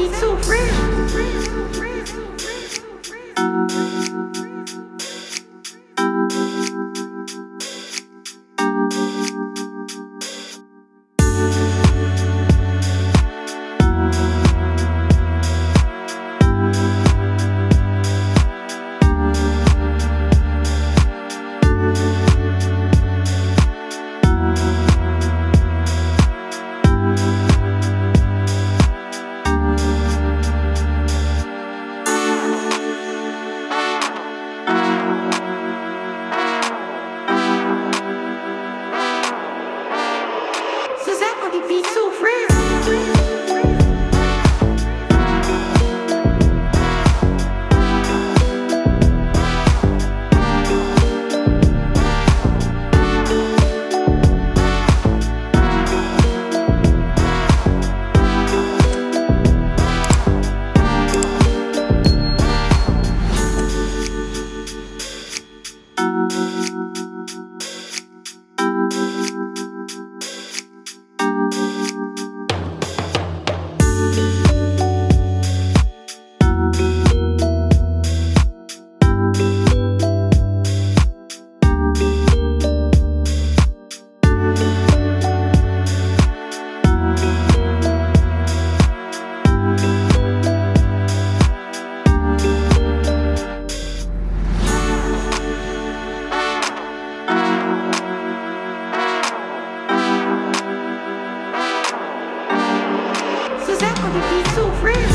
being so friends. be so friends. friend.